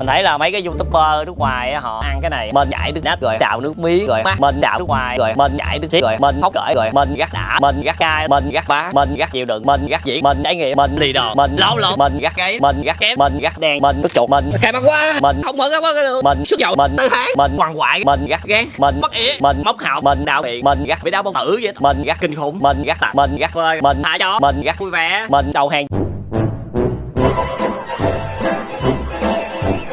mình thấy là mấy cái youtuber nước ngoài họ ăn cái này mình nhảy nước nát rồi đào nước miếng rồi mắt mình đào nước ngoài rồi mình nhảy nước xiết rồi mình khóc cởi rồi mình gắt đã mình gắt cay mình gắt bá mình gắt chịu đựng mình gắt dĩ mình trải nghiệm mình lì đòn mình lâu lộn mình gắt gáy mình gắt kém mình gắt đen mình tức chuột mình khai băng quá mình không mở cái băng được mình sức dầu mình tư tháng mình quằn quại mình gắt gán mình mất ý mình móc họng mình đau miệng mình gắt bị đau bông tử vậy mình gắt kinh khủng mình gắt tạc mình gắt vơi mình thả chó mình gắt vui vẻ mình đầu hàng